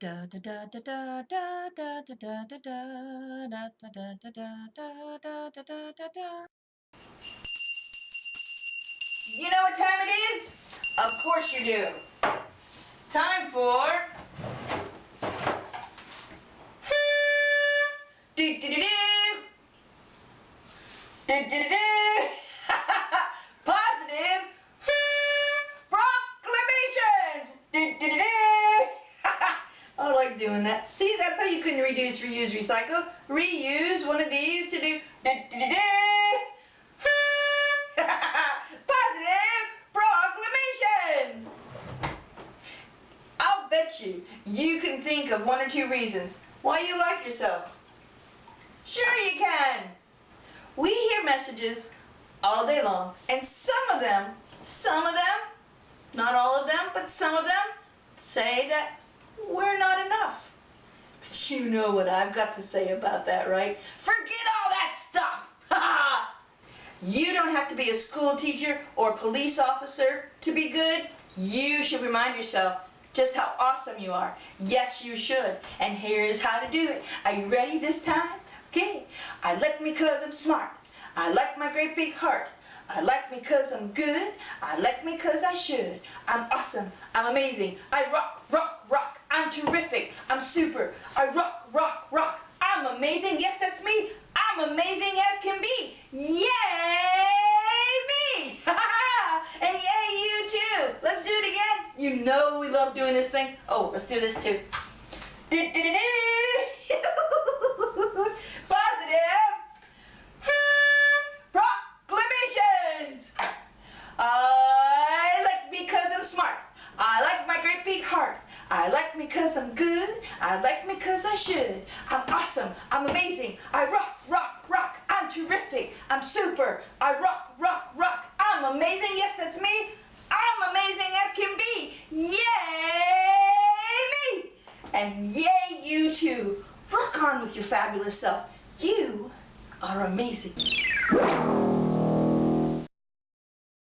da da da da da da da da da da da da da da da da da You know what time it is? Of course you do. Time for. Do do do. Do do do do. Doing that. See, that's how you can reduce, reuse, recycle. Reuse one of these to do do do do do. Positive proclamations. I'll bet you you can think of one or two reasons why you like yourself. Sure you can. We hear messages all day long, and some of them, some of them, not all of them, but some of them say that we're not you know what I've got to say about that, right? Forget all that stuff. You don't have to be a school teacher or police officer to be good. You should remind yourself just how awesome you are. Yes, you should. And here is how to do it. Are you ready this time? Okay. I like me cause I'm smart. I like my great big heart. I like me cause I'm good. I like me cause I should. I'm awesome. I'm amazing. I rock, rock. I'm terrific. I'm super. I rock, rock, rock. I'm amazing. Yes, that's me. I'm amazing as can be. Yay me! and yay you too. Let's do it again. You know we love doing this thing. Oh, let's do this too. Do, do, do, do. I like me cause I'm good. I like me cause I should. I'm awesome. I'm amazing. I rock, rock, rock. I'm terrific. I'm super. I rock, rock, rock. I'm amazing. Yes, that's me. I'm amazing as can be. Yay me! And yay you too. Rock on with your fabulous self. You are amazing.